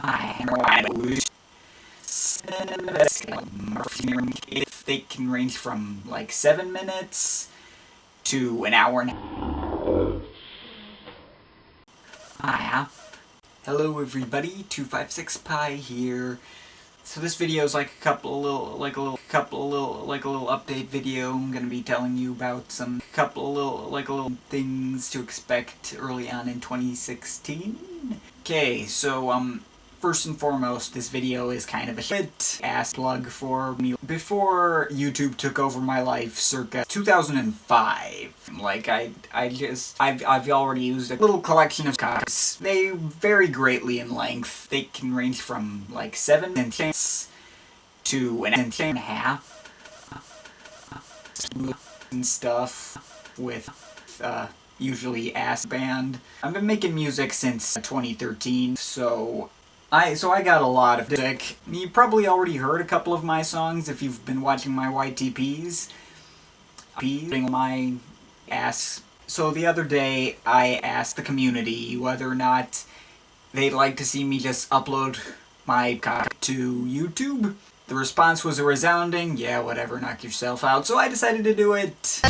I know I lose. If they can range from like seven minutes to an hour and a half. Hello everybody, 256pi here. So this video is like a couple little, like a little, couple little, like a little update video. I'm gonna be telling you about some couple little, like a little things to expect early on in 2016. Okay, so um, First and foremost, this video is kind of a shit ass plug for me. Before YouTube took over my life circa 2005, like I I just, I've, I've already used a little collection of cards. They vary greatly in length. They can range from like 7 inches to an inch and a half and stuff with uh, usually ass band. I've been making music since 2013, so I so I got a lot of dick. You probably already heard a couple of my songs if you've been watching my YTPs. Putting my ass. So the other day I asked the community whether or not they'd like to see me just upload my cock to YouTube. The response was a resounding, yeah, whatever, knock yourself out, so I decided to do it.